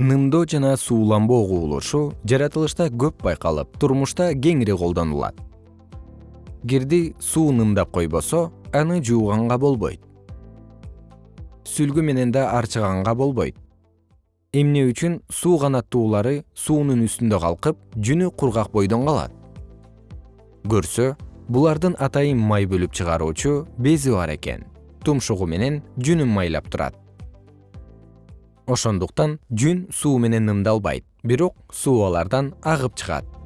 нымдоо жана сууланбоо кубулушу жаратылышта көп байкалып турмушта кеңири колдонулат. Кирди суу нымдап койбосо аны жууганга болбойт. Сүлгү менен да арчыганга болбойт. Эмне үчүн суу канаттуулары суунун үстүндө калкып жүнү кургак бойдон калат. Көрсө булардын атайын май бөлүп чыгаруучу бези бар экен. Тумшугу менен жүнүн майлап турат ошондуктан жүн суу менен нымдалбайт бирок суу алардан агып чыгат